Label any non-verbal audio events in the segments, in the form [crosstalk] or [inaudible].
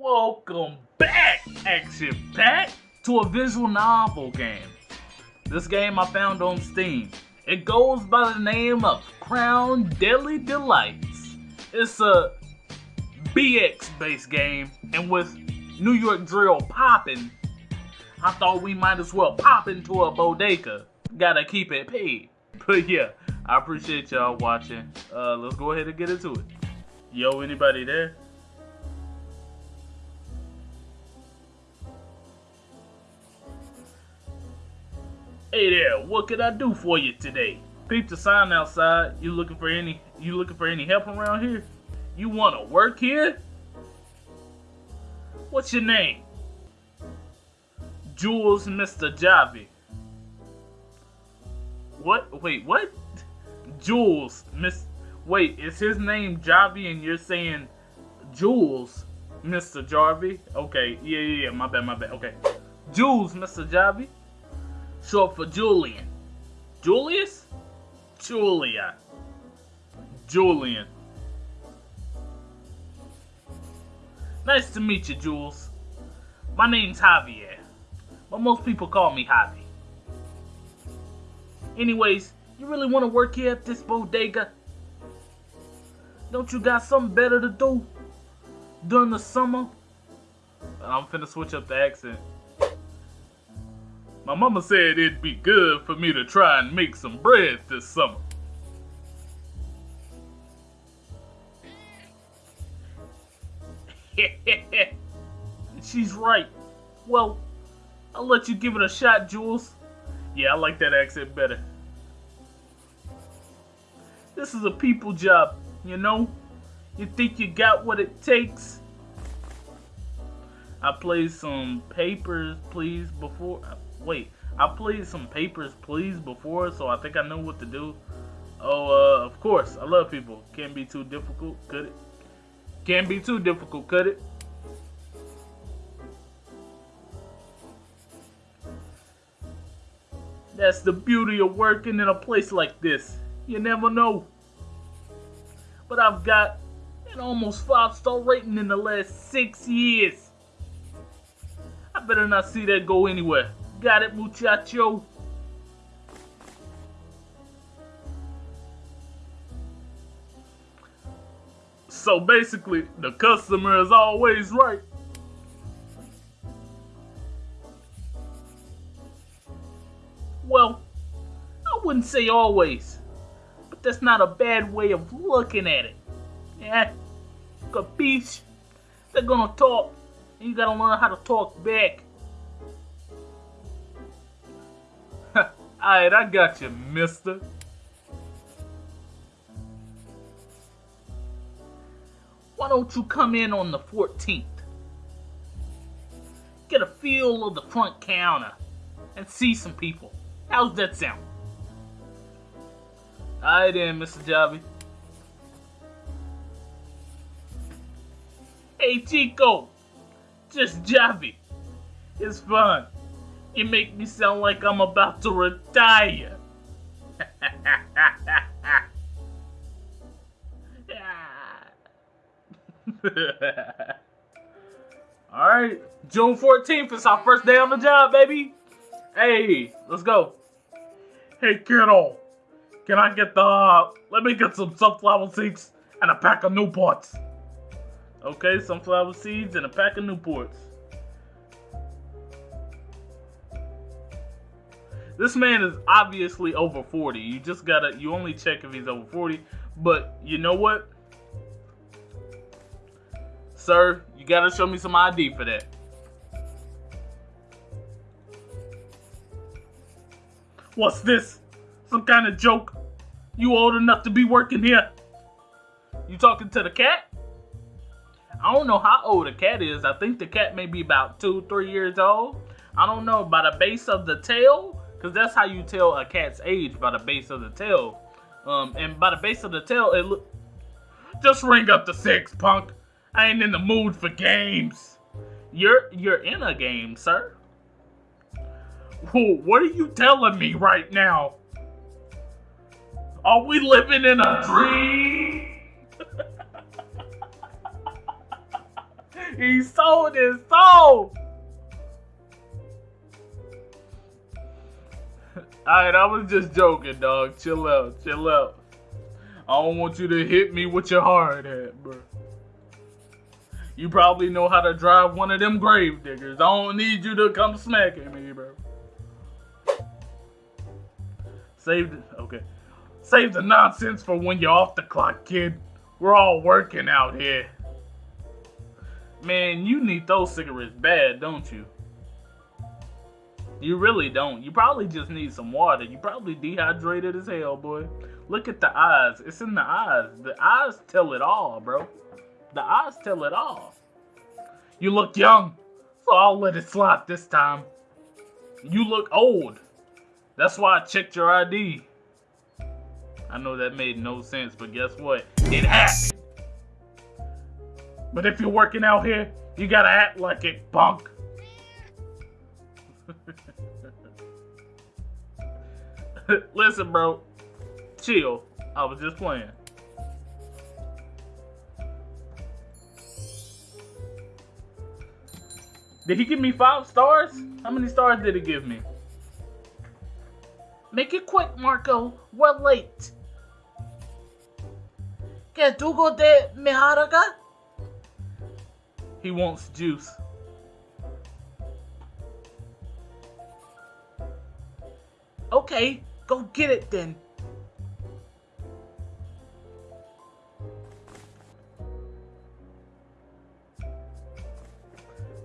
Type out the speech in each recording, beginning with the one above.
Welcome back, Action Pack, to a visual novel game. This game I found on Steam. It goes by the name of Crown Deadly Delights. It's a BX based game, and with New York Drill popping, I thought we might as well pop into a bodega. Gotta keep it paid. [laughs] But yeah, I appreciate y'all watching. Uh, let's go ahead and get into it. Yo, anybody there? Hey there, what can I do for you today? Peep the sign outside. You looking for any you looking for any help around here? You wanna work here? What's your name? Jules Mr. Javi. What? Wait, what? Jules, Miss. Wait, is his name Javi and you're saying Jules, Mr. Jarvie? Okay, yeah, yeah, yeah, my bad, my bad. Okay. Jules, Mr. Javi. Short for Julian. Julius? Julia. Julian. Nice to meet you, Jules. My name's Javier, but most people call me Javi. Anyways, you really want to work here at this bodega? Don't you got something better to do during the summer? I'm finna switch up the accent. My mama said it'd be good for me to try and make some bread this summer. [laughs] She's right. Well, I'll let you give it a shot, Jules. Yeah, I like that accent better. This is a people job, you know? You think you got what it takes? I played some papers, please, before. Wait, I played some papers, please, before, so I think I know what to do. Oh, uh, of course, I love people. Can't be too difficult, could it? Can't be too difficult, could it? That's the beauty of working in a place like this. You never know. But I've got an almost five star rating in the last six years. I better not see that go anywhere. Got it, muchacho? So basically, the customer is always right. Well, I wouldn't say always, but that's not a bad way of looking at it. Yeah, capiche? They're gonna talk, and you gotta learn how to talk back. Alright, I got you, mister. Why don't you come in on the 14th? Get a feel of the front counter and see some people. How's that sound? Alright then, Mr. Javi. Hey Chico, just Javi. It's fun. You make me sound like I'm about to retire. [laughs] Alright, June 14th is our first day on the job, baby. Hey, let's go. Hey, kiddo. Can I get the, let me get some sunflower seeds and a pack of Newports. Okay, sunflower seeds and a pack of Newports. This man is obviously over 40. You just gotta, you only check if he's over 40. But you know what? Sir, you gotta show me some ID for that. What's this? Some kind of joke? You old enough to be working here? You talking to the cat? I don't know how old the cat is. I think the cat may be about two, three years old. I don't know. By the base of the tail, because that's how you tell a cat's age by the base of the tail. Um, and by the base of the tail, it look. Just ring up the six, punk. I ain't in the mood for games. You're you're in a game, sir. Whoa, what are you telling me right now? Are we living in a dream? [laughs] he sold his soul. Alright, I was just joking, dog. Chill out, chill out. I don't want you to hit me with your hard hat, bro. You probably know how to drive one of them grave diggers. I don't need you to come smacking me, bro. Save the, okay. Save the nonsense for when you're off the clock, kid. We're all working out here. Man, you need those cigarettes bad, don't you? You really don't. You probably just need some water. You probably dehydrated as hell, boy. Look at the eyes. It's in the eyes. The eyes tell it all, bro. The eyes tell it all. You look young, so I'll let it slide this time. You look old. That's why I checked your ID. I know that made no sense, but guess what? It happened. But if you're working out here, you gotta act like it, punk. [laughs] [laughs] Listen, bro. Chill. I was just playing. Did he give me five stars? How many stars did he give me? Make it quick, Marco. We're late. ¿Que tú de Meharaga? He wants juice. Okay, go get it then.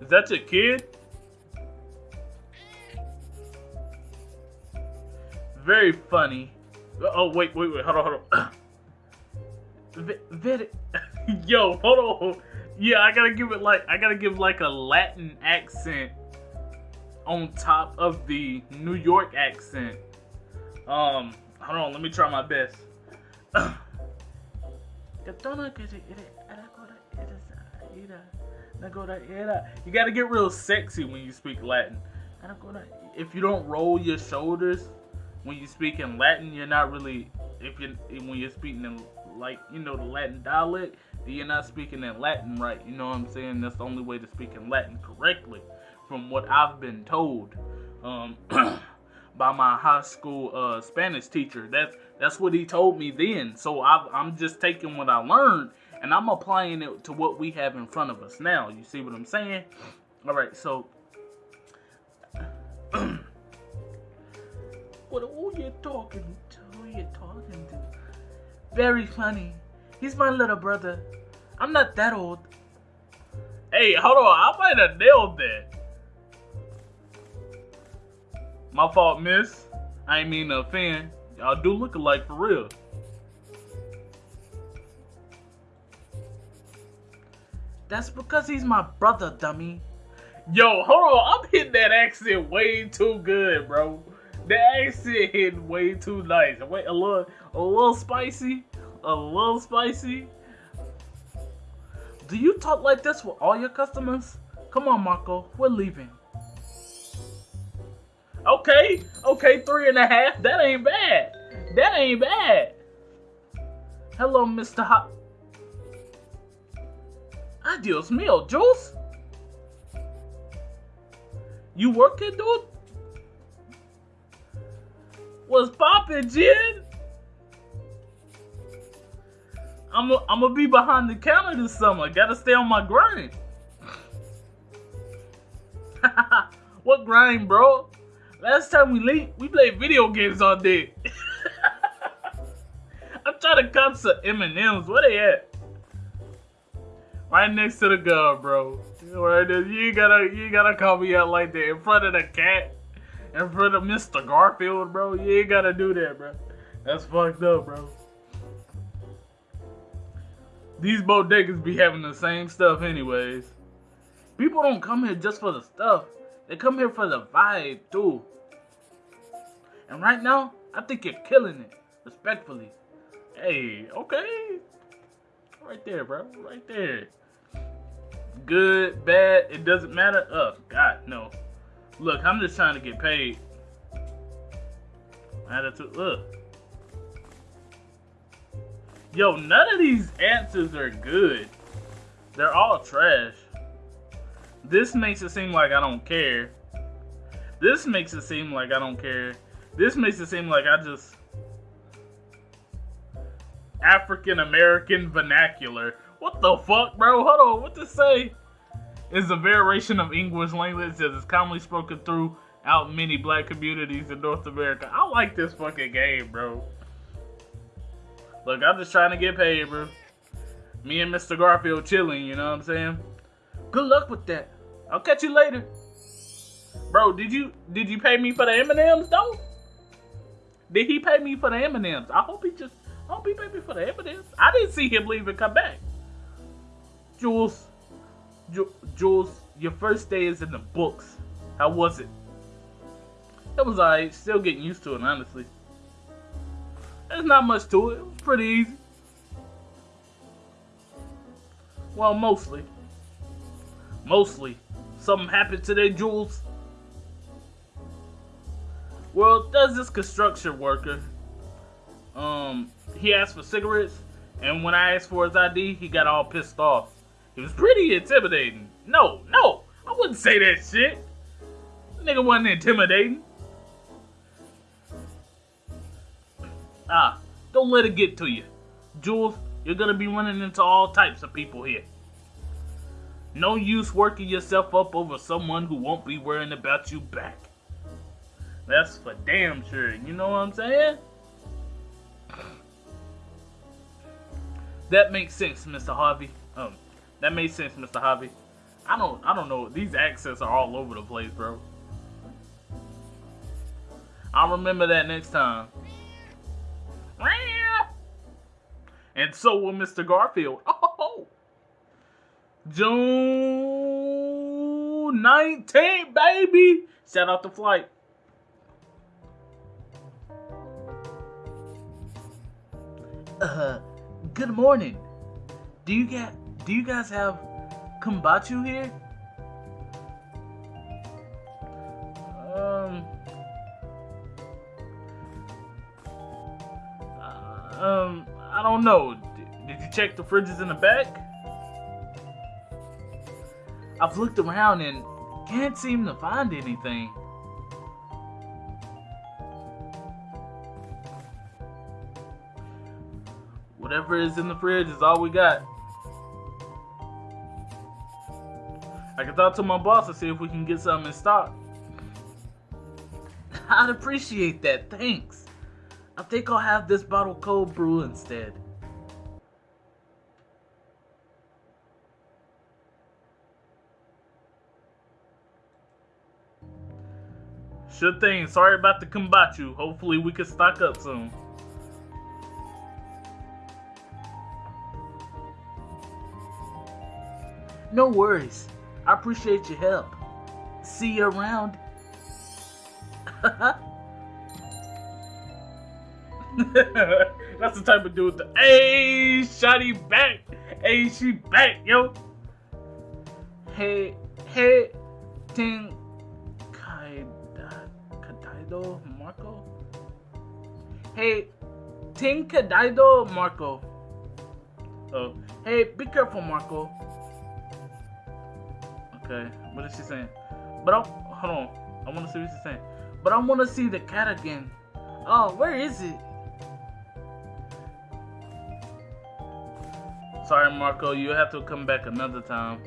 Is that your kid? Very funny. Oh, wait, wait, wait. Hold on, hold on. [clears throat] Very... [laughs] Yo, hold on. Yeah, I gotta give it like, I gotta give like a Latin accent on top of the New York accent. Um, hold on, let me try my best. You gotta get real sexy when you speak Latin. If you don't roll your shoulders when you speak in Latin, you're not really. If you when you're speaking in like you know the Latin dialect, you're not speaking in Latin right. You know what I'm saying? That's the only way to speak in Latin correctly, from what I've been told. Um, [clears throat] by my high school uh, Spanish teacher. That's that's what he told me then. So i am just taking what I learned and I'm applying it to what we have in front of us now. You see what I'm saying? All right, so. [clears throat] what who you talking to? Who you talking to? Very funny. He's my little brother. I'm not that old. Hey, hold on. I might have nailed that. My fault, miss. I ain't mean to offend. Y'all do look alike for real. That's because he's my brother, dummy. Yo, hold on. I'm hitting that accent way too good, bro. The accent hitting way too nice. Wait, a little, a little spicy, a little spicy. Do you talk like this with all your customers? Come on, Marco. We're leaving. Okay, okay, three and a half. That ain't bad. That ain't bad. Hello, Mr. Hot. Adios mio, Jules. You working, dude? What's poppin', Jen? I'm gonna be behind the counter this summer. Gotta stay on my grind. [laughs] what grind, bro? Last time we late, we played video games all day. [laughs] I'm trying to cop some M&M's. Where they at? Right next to the gun, bro. Right. You gotta you gotta call me out like that in front of the cat, in front of Mr. Garfield, bro. You ain't gotta do that, bro. That's fucked up, bro. These bodegas be having the same stuff anyways. People don't come here just for the stuff. They come here for the vibe too. And right now, I think you're killing it. Respectfully. Hey, okay. Right there, bro. Right there. Good, bad, it doesn't matter. Oh, God, no. Look, I'm just trying to get paid. Attitude, look. Yo, none of these answers are good. They're all trash. This makes it seem like I don't care. This makes it seem like I don't care. This makes it seem like I just African American vernacular. What the fuck, bro? Hold on, what to say? Is a variation of English language that is commonly spoken throughout many black communities in North America. I like this fucking game, bro. Look, I'm just trying to get paid, bro. Me and Mr. Garfield chilling, you know what I'm saying? Good luck with that. I'll catch you later. Bro, did you did you pay me for the M&Ms though? Did he pay me for the M&Ms? I hope he just I hope he paid me for the M&Ms. I didn't see him leave and come back. Jules, Ju- Jules, your first day is in the books. How was it? It was alright. Still getting used to it, honestly. There's not much to it. It was pretty easy. Well, mostly. Mostly. Something happened today, Jules? Well, does this construction worker, um, he asked for cigarettes, and when I asked for his ID, he got all pissed off. He was pretty intimidating. No, no, I wouldn't say that shit. nigga wasn't intimidating. Ah, don't let it get to you. Jules, you're gonna be running into all types of people here. No use working yourself up over someone who won't be worrying about you back. That's for damn sure. You know what I'm saying? That makes sense, Mr. Harvey. Um, that makes sense, Mr. Harvey. I don't, I don't know. These accents are all over the place, bro. I'll remember that next time. And so will Mr. Garfield. Oh, [laughs] June 19th, baby. Shout out the flight. Uh, good morning. Do you get? Do you guys have kombucha here? Um. um. I don't know. Did you check the fridges in the back? I've looked around and can't seem to find anything. Whatever is in the fridge is all we got. I can talk to my boss and see if we can get something in stock. [laughs] I'd appreciate that, thanks. I think I'll have this bottle cold brew instead. Sure thing. Sorry about the kombucha. Hopefully we can stock up soon. No worries. I appreciate your help. See you around. [laughs] That's the type of dude. The, hey, shotty back. Hey, she back, yo. Hey, hey, ting, kaida, kadaido, Marco. Hey, ting kadaido, Marco. Oh, hey, be careful, Marco. Okay, what is she saying? But I hold on. I want to see what she's saying. But I want to see the cat again. Oh, where is it? Sorry, Marco. You have to come back another time.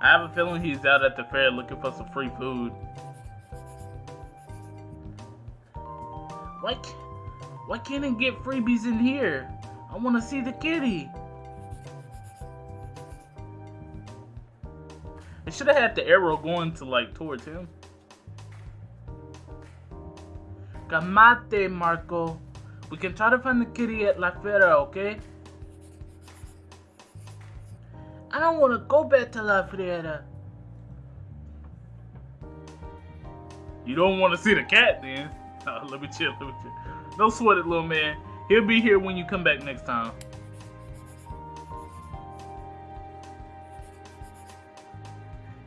I have a feeling he's out at the fair looking for some free food. Why, why can't I get freebies in here? I want to see the kitty. Should have had the arrow going to like towards him. Kamate, Marco. We can try to find the kitty at La Fera, okay? I don't want to go back to La Fera. You don't want to see the cat then? [laughs] Oh, let me chill, let me chill. Don't sweat it, little man. He'll be here when you come back next time.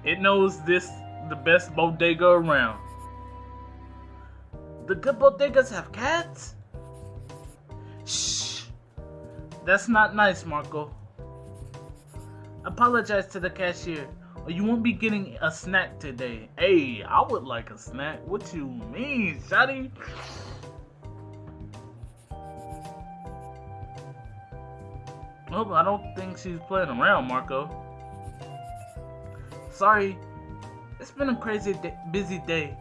It knows this the best bodega around. The good bodegas have cats? Shh. That's not nice, Marco. Apologize to the cashier, or you won't be getting a snack today. Hey, I would like a snack. What you mean, Shotty? Oh, I don't think she's playing around, Marco. Sorry, it's been a crazy, day, busy day.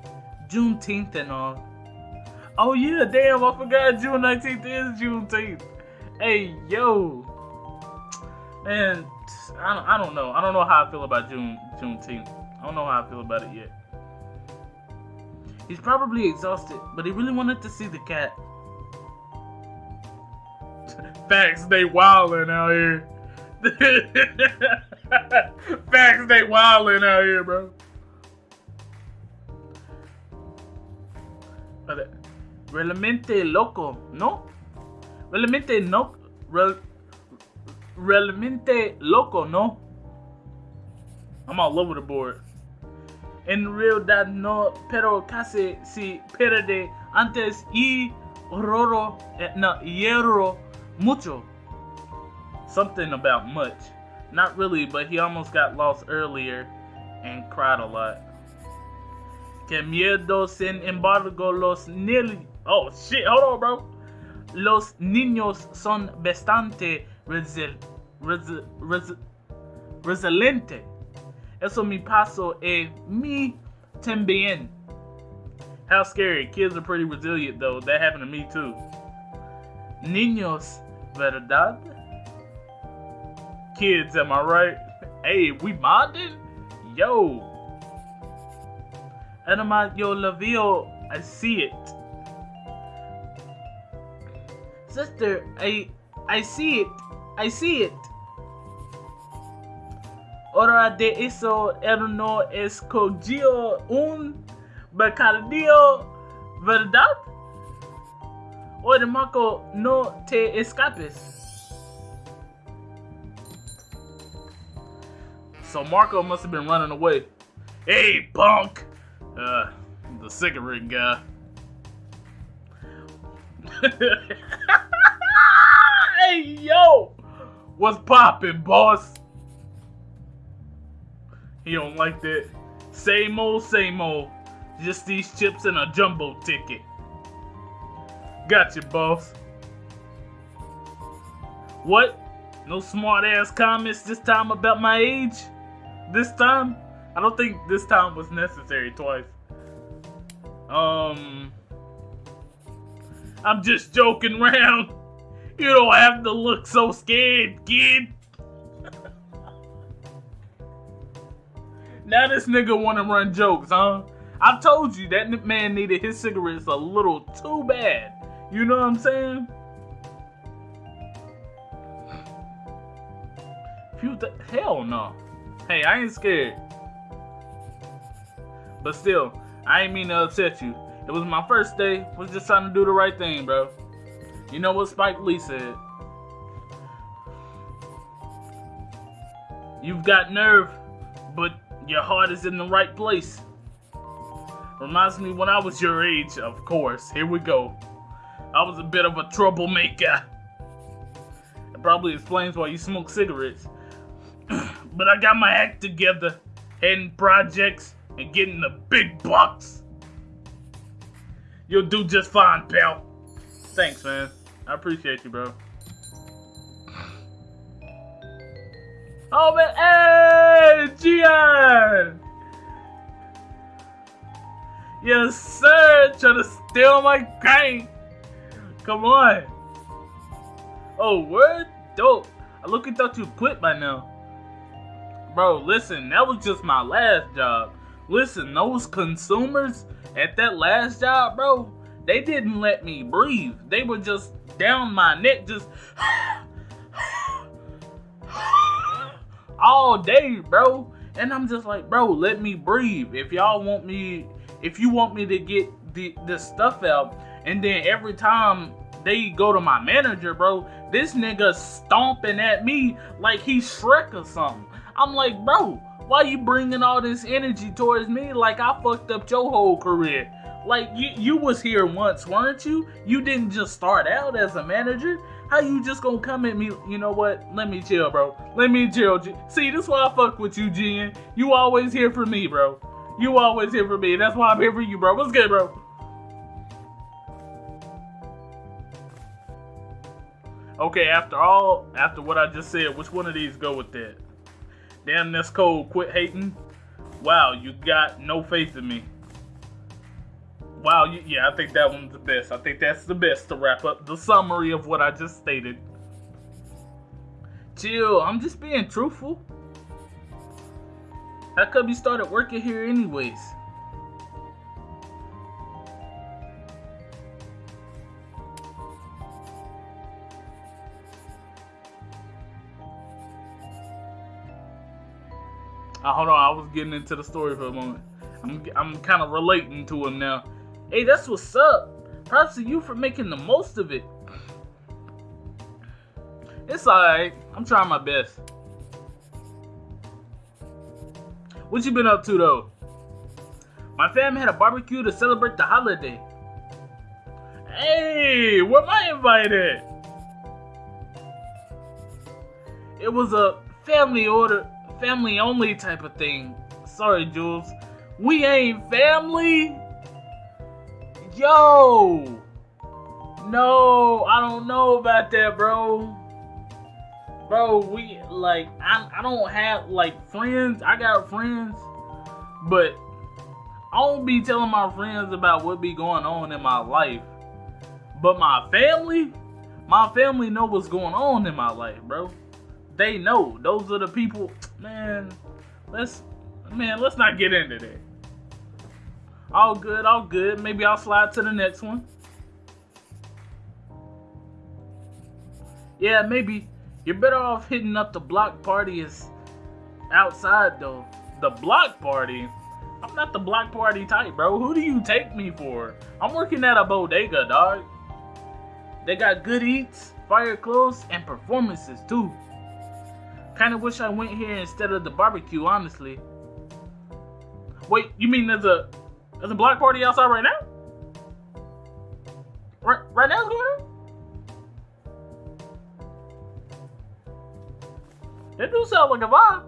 Juneteenth and all. Oh yeah, damn, I forgot June 19th is Juneteenth. Hey, yo. Man, I don't, I don't know. I don't know how I feel about June Juneteenth. I don't know how I feel about it yet. He's probably exhausted, but he really wanted to see the cat. [laughs] Facts, they wildin' out here. [laughs] Facts, they wildin' out here, bro. Realmente loco, ¿no? Realmente no. Real, realmente loco, ¿no? I'm all over the board. En realidad no, pero casi si pierde antes y roro, eh, no, hierro mucho. Something about much. Not really, but he almost got lost earlier and cried a lot. Que miedo, sin embargo, los niños. Oh shit, hold on, bro. Los niños son bastante resil resil resil resiliente. Eso me pasó a mí también. How scary. Kids are pretty resilient, though. That happened to me, too. Niños, ¿verdad? Kids, am I right? Hey, we modded? Yo. Anima, yo la veo. I see it. Sister, I I see it. I see it. Hora de eso no escogió un bocadillo, ¿verdad? Oye, Marco, no te escapes. So Marco must have been running away. Hey, punk! Uh, the cigarette guy. [laughs] hey, yo! What's poppin', boss? He don't like that. Same old, same old. Just these chips and a jumbo ticket. Gotcha, boss. What? No smart ass comments this time about my age? This time? I don't think this time was necessary twice. Um, I'm just joking around. You don't have to look so scared, kid. now this nigga wanna run jokes, huh? I told you that man needed his cigarettes a little too bad. You know what I'm saying? Hell no. Hey, I ain't scared. But still, I ain't mean to upset you. It was my first day. Was just trying to do the right thing, bro. You know what Spike Lee said? You've got nerve, but your heart is in the right place. Reminds me when I was your age, of course. Here we go. I was a bit of a troublemaker. It probably explains why you smoke cigarettes. But I got my act together, heading projects, and getting the big bucks. You'll do just fine, pal. Thanks, man. I appreciate you, bro. Oh, man. Hey, Gian! Yes, sir. Trying to steal my crank. Come on. Oh, word? Dope. I look and thought you quit by now. Bro, listen, that was just my last job. Listen, those consumers at that last job, bro, they didn't let me breathe. They were just down my neck, just [sighs] all day, bro. And I'm just like, bro, let me breathe. If y'all want me, if you want me to get the the stuff out, and then every time they go to my manager, bro, this nigga stomping at me like he's Shrek or something. I'm like, bro, why you bringing all this energy towards me like I fucked up your whole career? Like you, you was here once, weren't you? You didn't just start out as a manager. How you just gonna come at me? You know what? Let me chill, bro. Let me chill. See, this why I fuck with you, Jen. You always here for me, bro. You always here for me. That's why I'm here for you, bro. What's good, bro? Okay, after all, after what I just said, which one of these go with that? Damn, that's cold. Quit hating. Wow, you got no faith in me. Wow, you, yeah, I think that one's the best. I think that's the best to wrap up the summary of what I just stated. Chill, I'm just being truthful. How come you started working here anyways? Uh, hold on, I was getting into the story for a moment. I'm, I'm kind of relating to him now. Hey, that's what's up. Props to you for making the most of it. It's alright. I'm trying my best. What you been up to though? My fam had a barbecue to celebrate the holiday. Hey, where am I invited? It was a family order, family only type of thing. Sorry, Jules. We ain't family. Yo! No, I don't know about that, bro. Bro, we like I, I don't have like friends. I got friends, but I don't be telling my friends about what be going on in my life. But my family, my family know what's going on in my life, bro. They know. Those are the people, man. Let's man, let's not get into that. All good, all good. Maybe I'll slide to the next one. Yeah, maybe. You're better off hitting up the block party is outside though. The block party? I'm not the block party type, bro. Who do you take me for? I'm working at a bodega, dog. They got good eats, fire clothes, and performances too. Kinda wish I went here instead of the barbecue, honestly. Wait, you mean there's a there's a block party outside right now? Right, right now it's going on? It do sound like a vibe.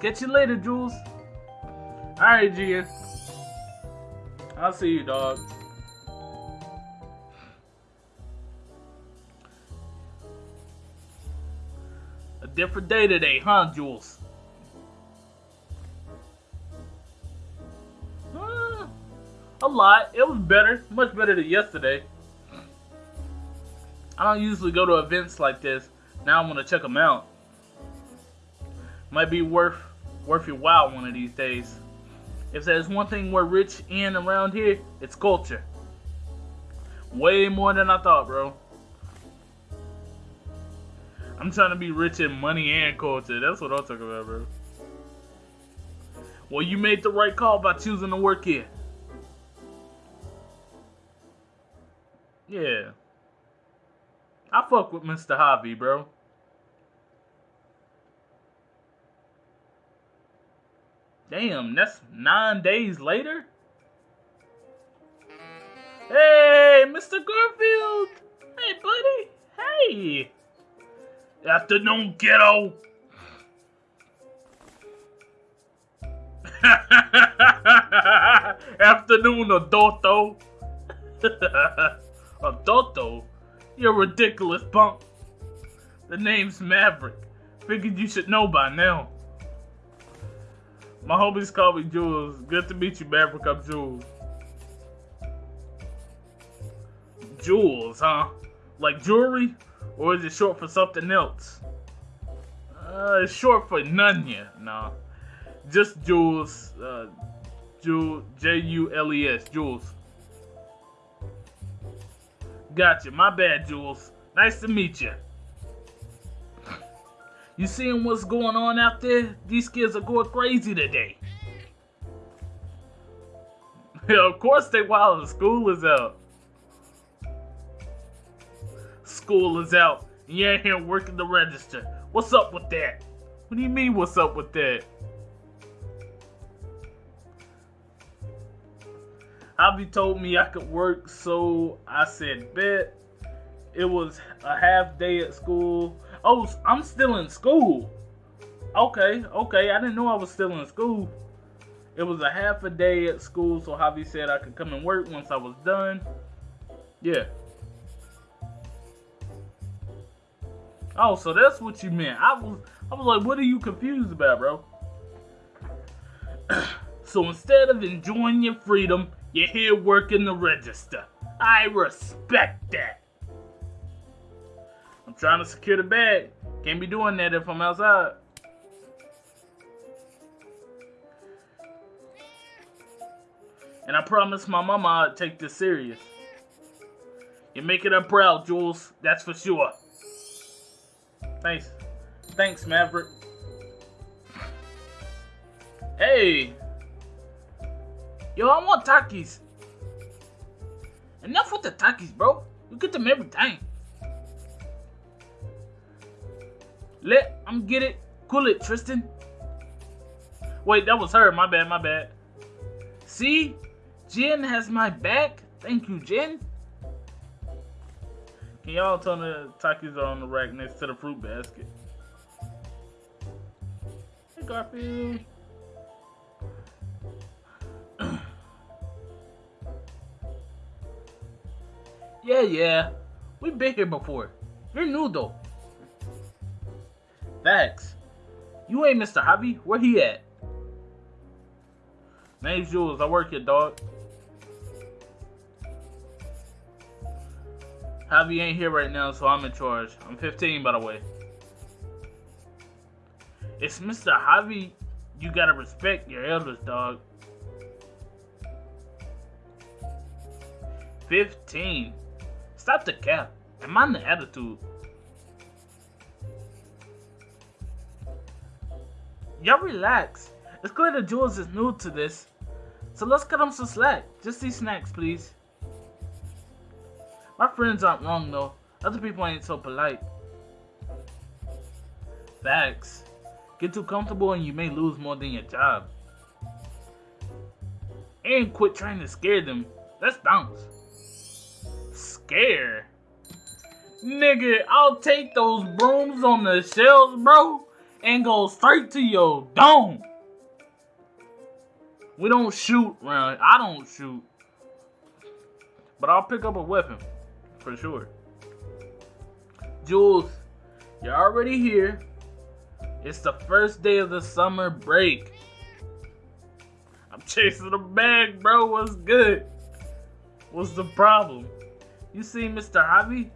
Catch you later, Jules. Alright, Gian. I'll see you, dog. Different day today, huh, Jules? Uh, a lot. It was better. Much better than yesterday. I don't usually go to events like this. Now I'm gonna check them out. Might be worth worth your while one of these days. If there's one thing we're rich in around here, it's culture. Way more than I thought, bro. I'm trying to be rich in money and culture. That's what I'm talking about, bro. Well, you made the right call by choosing to work here. Yeah. I fuck with Mr. Hobby, bro. Damn, that's nine days later? Hey, Mr. Garfield! Hey, buddy! Hey! Afternoon, kiddo. [laughs] Afternoon, adulto. [laughs] adulto? You're ridiculous, punk. The name's Maverick. Figured you should know by now. My homies call me Jules. Good to meet you, Maverick. I'm Jules. Jules, huh? Like jewelry? Or is it short for something else? Uh, it's short for Nunya. No. Just Jules. Uh, Jules. J-U-L-E-S. Jules. Gotcha. My bad, Jules. Nice to meet you. You seeing what's going on out there? These kids are going crazy today. yeah, [laughs] of course they while the school is out school is out and you ain't here working the register. What's up with that? What do you mean, what's up with that? Javi told me I could work, so I said, bet. It was a half day at school. Oh, I'm still in school. Okay, okay. I didn't know I was still in school. It was a half a day at school, so Javi said I could come and work once I was done. Yeah. Oh, so that's what you meant. I was I was like, what are you confused about, bro? [clears throat] so instead of enjoying your freedom, you're here working the register. I respect that. I'm trying to secure the bag. Can't be doing that if I'm outside. And I promised my mama I'd take this serious. You're making her proud, Jules. That's for sure. Thanks. Thanks, Maverick. Hey! Yo, I want Takis. Enough with the Takis, bro. You get them every time. Let I'm get it. Cool it, Tristan. Wait, that was her. My bad, my bad. See? Jen has my back. Thank you, Jen. Can y'all me the Takis on the rack next to the fruit basket? Hey, Garfield. [clears throat] yeah, yeah. We've been here before. You're new, though. Facts. You ain't Mr. Hobby. Where he at? Name's Jules. I work here, dog. Javi ain't here right now, so I'm in charge. I'm 15, by the way. It's Mr. Javi. You gotta respect your elders, dog. 15. Stop the cap. And mind the attitude. Y'all relax. It's clear that Jules is new to this. So let's cut him some slack. Just these snacks, please. My friends aren't wrong though. Other people ain't so polite. Facts. Get too comfortable and you may lose more than your job. And quit trying to scare them. Let's bounce. Scare? Nigga, I'll take those brooms on the shelves, bro and go straight to your dome. We don't shoot around. I don't shoot. But I'll pick up a weapon. For sure. Jules, you're already here. It's the first day of the summer break. I'm chasing the bag, bro. What's good? What's the problem? You see Mr. Javi?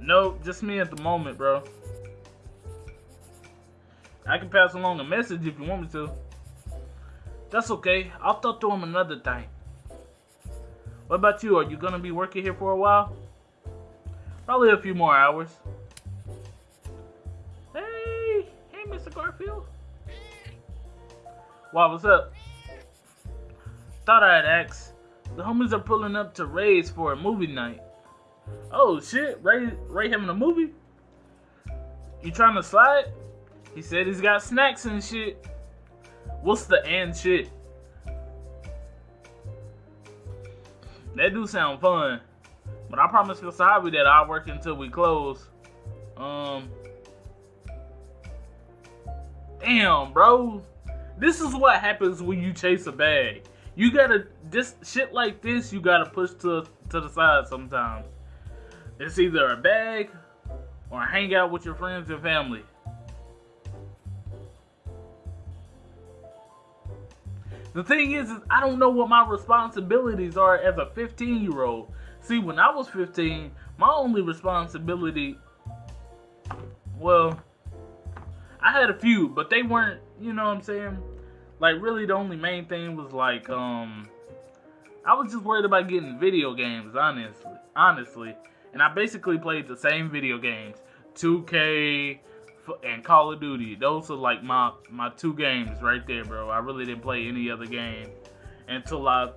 No, just me at the moment, bro. I can pass along a message if you want me to. That's okay. I'll talk to him another time. What about you? Are you gonna be working here for a while? Probably a few more hours. Hey, hey, Mr. Garfield. Wow, what's up? Thought I'd ask. The homies are pulling up to Ray's for a movie night. Oh shit, Ray, Ray having a movie? You trying to slide? He said he's got snacks and shit. What's the and shit? That do sound fun. But I promised Wasabi that I'll work until we close. Um. Damn, bro. This is what happens when you chase a bag. You gotta this shit like this. You gotta push to to the side sometimes. It's either a bag or hang out with your friends and family. The thing is, is I don't know what my responsibilities are as a 15 year old. See, when I was 15, my only responsibility, well, I had a few, but they weren't, you know what I'm saying? Like, really, the only main thing was like, um, I was just worried about getting video games, honestly. Honestly. And I basically played the same video games 2K, and Call of Duty. Those are like my my two games right there, bro. I really didn't play any other game until I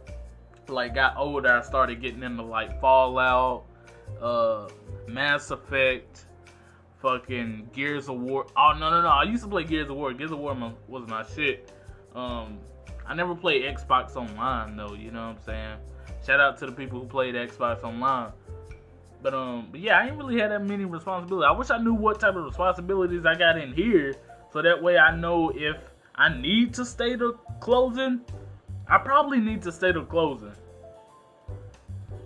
like got older. I started getting into like Fallout, uh, Mass Effect, fucking Gears of War. Oh no no no! I used to play Gears of War. Gears of War was my shit. Um, I never played Xbox Online though. You know what I'm saying? Shout out to the people who played Xbox Online. But um, but yeah, I ain't really had that many responsibilities. I wish I knew what type of responsibilities I got in here, so that way I know if I need to stay to closing. I probably need to stay to closing.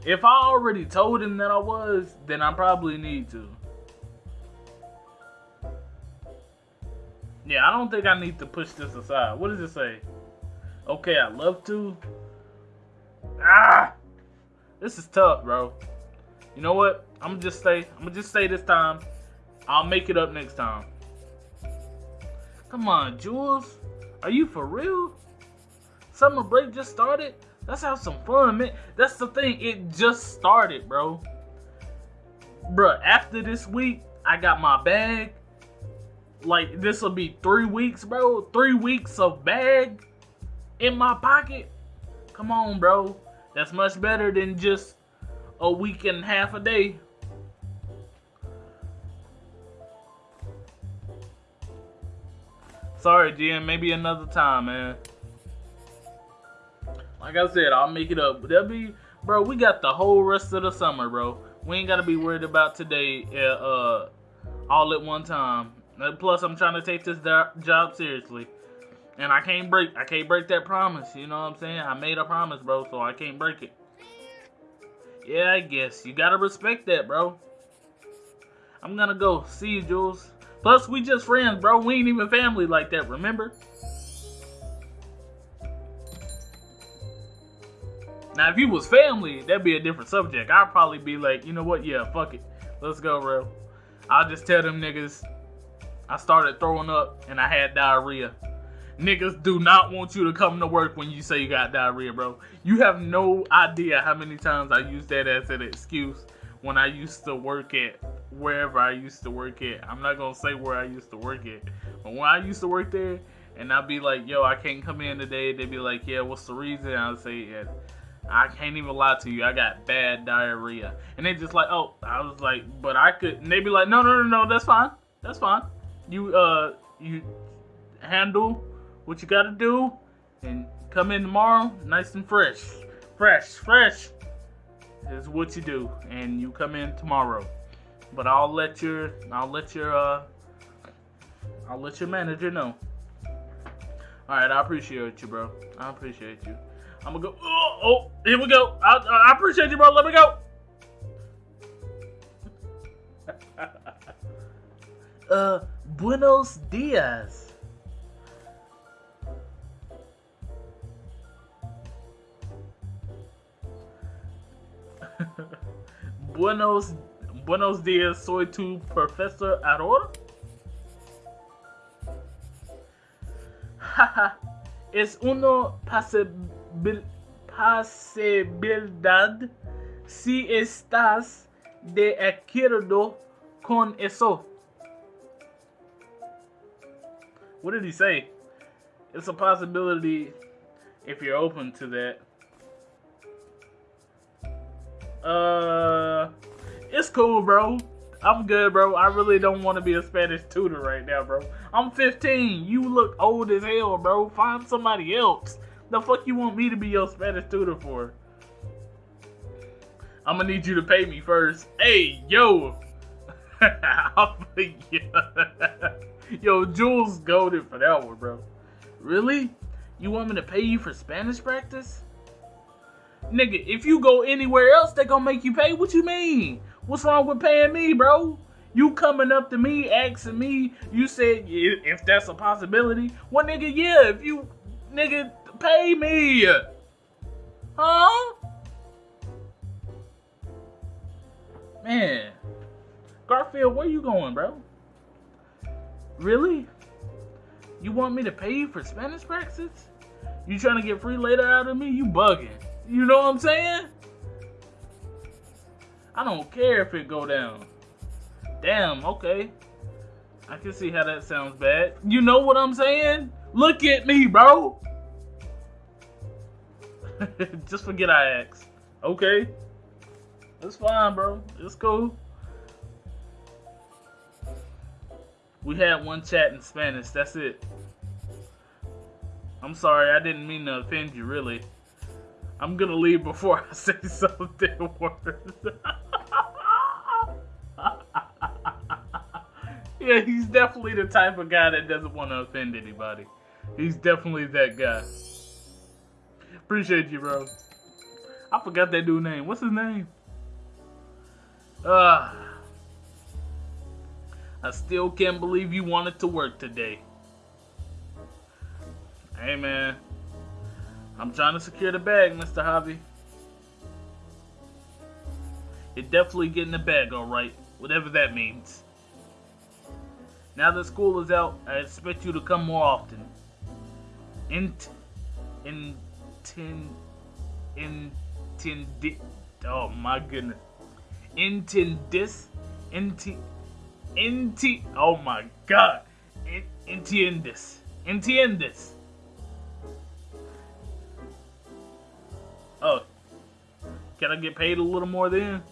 If I already told him that I was, then I probably need to. Yeah, I don't think I need to push this aside. What does it say? Okay, I love to. Ah! This is tough, bro. You know what? I'm gonna just say, I'm gonna just say this time. I'll make it up next time. Come on, Jules. Are you for real? Summer break just started? Let's have some fun, man. That's the thing. It just started, bro. Bruh, after this week, I got my bag. Like, this will be three weeks, bro. Three weeks of bag in my pocket. Come on, bro. That's much better than just a week and half a day. Sorry, Jen. Maybe another time, man. Like I said, I'll make it up. That'll be, bro. We got the whole rest of the summer, bro. We ain't gotta be worried about today, uh, uh all at one time. Plus, I'm trying to take this job seriously, and I can't break. I can't break that promise. You know what I'm saying? I made a promise, bro, so I can't break it. Yeah, I guess you gotta respect that, bro. I'm gonna go. See you, Jules. Plus, we just friends, bro. We ain't even family like that. Remember? Now, if you was family, that'd be a different subject. I'd probably be like, you know what? Yeah, fuck it. Let's go, bro. I'll just tell them niggas I started throwing up and I had diarrhea. Niggas do not want you to come to work when you say you got diarrhea, bro. You have no idea how many times I use that as an excuse when I used to work at wherever I used to work at. I'm not gonna say where I used to work at, but when I used to work there, and I'd be like, "Yo, I can't come in today," they'd be like, "Yeah, what's the reason?" I'd say, "Yeah." I can't even lie to you. I got bad diarrhea. And they just like, oh, I was like, but I could. And they be like, no, no, no, no, that's fine. That's fine. You, uh, you handle what you gotta do and come in tomorrow nice and fresh. Fresh, fresh is what you do. And you come in tomorrow. But I'll let your, I'll let your, uh, I'll let your manager know. Alright, I appreciate you, bro. I appreciate you. I'm gonna go. Oh, oh here we go. I, I appreciate you, bro. Let me go. [laughs] uh, buenos dias. [laughs] buenos, buenos dias. Soy tu profesor ahora. [laughs] es uno pase posibilidad si estás de acuerdo con eso. What did he say? It's a possibility if you're open to that. Uh, it's cool, bro. I'm good, bro. I really don't want to be a Spanish tutor right now, bro. I'm 15. You look old as hell, bro. Find somebody else. The fuck you want me to be your Spanish tutor for? I'm gonna need you to pay me first. Hey, yo. [laughs] [laughs] yo, Jules goaded for that one, bro. Really? You want me to pay you for Spanish practice? Nigga, if you go anywhere else, they gonna make you pay. What you mean? What's wrong with paying me, bro? You coming up to me, asking me, you said if that's a possibility. Well, nigga, yeah, if you, nigga, pay me. Huh? Man. Garfield, where you going, bro? Really? You want me to pay you for Spanish practice? You trying to get free later out of me? You bugging. You know what I'm saying? I don't care if it go down. Damn, okay. I can see how that sounds bad. You know what I'm saying? Look at me, bro. [laughs] Just forget I asked. Okay. It's fine, bro. It's cool. We had one chat in Spanish. That's it. I'm sorry. I didn't mean to offend you, really. I'm gonna leave before I say [laughs] something worse. [laughs] yeah, he's definitely the type of guy that doesn't want to offend anybody. He's definitely that guy. Appreciate you, bro. I forgot that dude's name. What's his name? Ah. Uh, I still can't believe you wanted to work today. Hey, man. I'm trying to secure the bag, Mr. Javi. You're definitely getting the bag, alright. Whatever that means. Now that school is out, I expect you to come more often. Int... Intin... Intendit... Oh my goodness. Intendis... Inti... Enti. Oh my god. Entiendes. Entiendes. Oh. Can I get paid a little more then?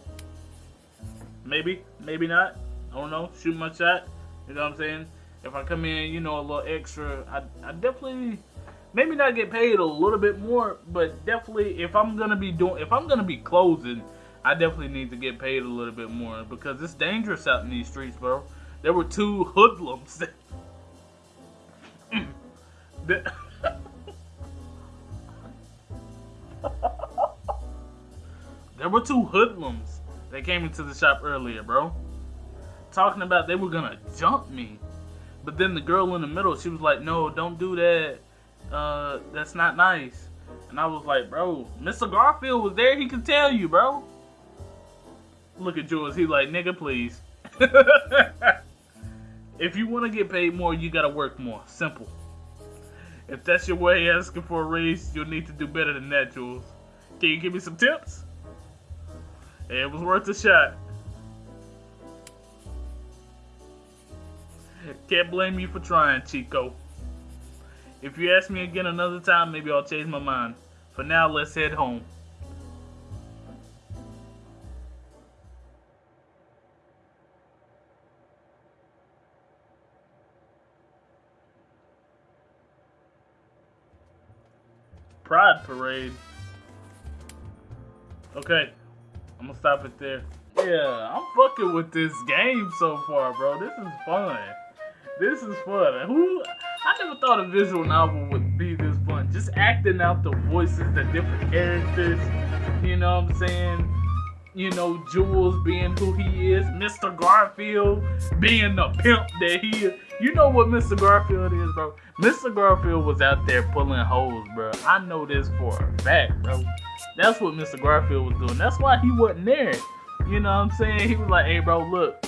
Maybe. Maybe not. I don't know. Shoot my shot. You know what I'm saying? If I come in, you know, a little extra, I, I definitely, maybe not get paid a little bit more, but definitely if I'm gonna be doing, if I'm gonna be closing, I definitely need to get paid a little bit more because it's dangerous out in these streets, bro. There were two hoodlums that, [laughs] that [laughs] there were two hoodlums that came into the shop earlier, bro. Talking about they were gonna jump me. But then the girl in the middle, she was like, no, don't do that. Uh, that's not nice. And I was like, bro, Mr. Garfield was there. He could tell you, bro. Look at Jules. He's like, nigga, please. [laughs] if you want to get paid more, you got to work more. Simple. If that's your way asking for a raise, you'll need to do better than that, Jules. Can you give me some tips? It was worth a shot. Can't blame you for trying, Chico. If you ask me again another time, maybe I'll change my mind. For now, let's head home. Pride Parade. Okay, I'm gonna stop it there. Yeah, I'm fucking with this game so far, bro. This is fun. This is fun. Who? I never thought a visual novel would be this fun. Just acting out the voices, the different characters. You know what I'm saying? You know, Jules being who he is, Mr. Garfield being the pimp that he is. You know what Mr. Garfield is, bro? Mr. Garfield was out there pulling holes, bro. I know this for a fact, bro. That's what Mr. Garfield was doing. That's why he wasn't there. You know what I'm saying? He was like, hey, bro, look,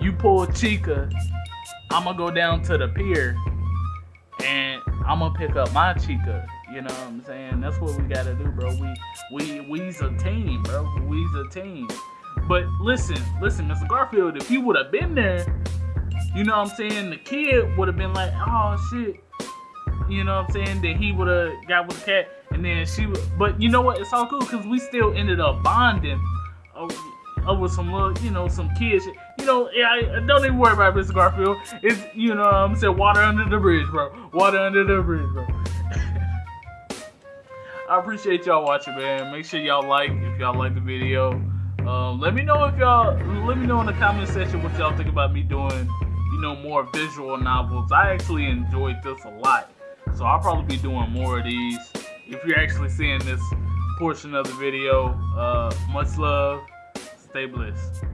you pull Chica, I'm to go down to the pier and I'm to pick up my Chica. You know what I'm saying? That's what we gotta do, bro. We we we's a team, bro. We's a team. But listen, listen, Mr. Garfield, if you would have been there, you know what I'm saying, the kid would have been like, oh shit. You know what I'm saying? That he would have got with the cat and then she would but you know what? It's all cool because we still ended up bonding over, over some little, you know, some kids. You know, yeah, don't even worry about Mr. Garfield. It's you know I'm saying water under the bridge, bro. Water under the bridge, bro. I appreciate y'all watching, man. Make sure y'all like if y'all like the video. Um, let me know if y'all, let me know in the comment section what y'all think about me doing, you know, more visual novels. I actually enjoyed this a lot. So I'll probably be doing more of these. If you're actually seeing this portion of the video, uh, much love. Stay blessed.